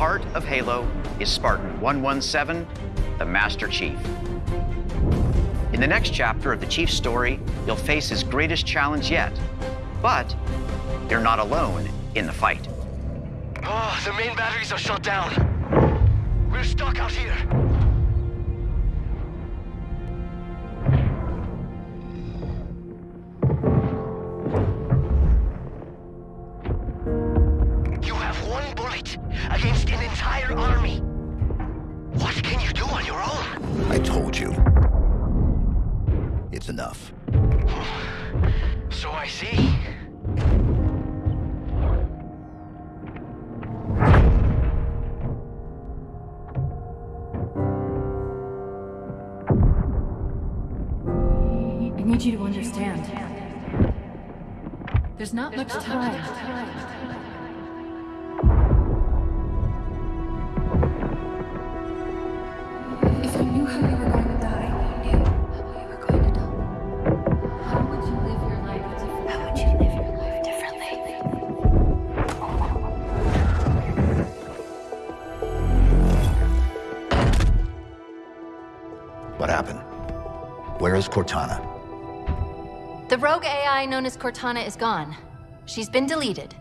of Halo is Spartan 117, the Master Chief. In the next chapter of the Chief's story, you'll face his greatest challenge yet. But you're not alone in the fight. Oh, the main batteries are shut down. We're stuck out here. Told you. It's enough. So I see. I need you to understand. There's not much time. If What happened? Where is Cortana? The rogue AI known as Cortana is gone. She's been deleted.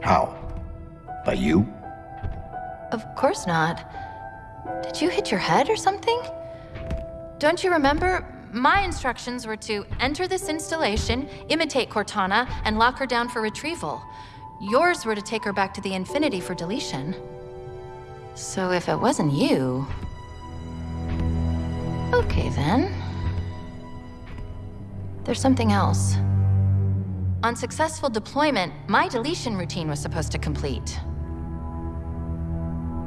How? By you? Of course not. Did you hit your head or something? Don't you remember? My instructions were to enter this installation, imitate Cortana, and lock her down for retrieval. Yours were to take her back to the Infinity for deletion. So if it wasn't you... Okay then. There's something else. On successful deployment, my deletion routine was supposed to complete.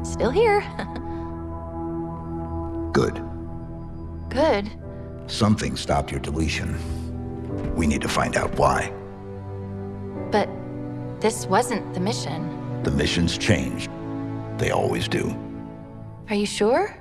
Still here. Good. Good. Something stopped your deletion. We need to find out why. But this wasn't the mission. The missions changed. They always do. Are you sure?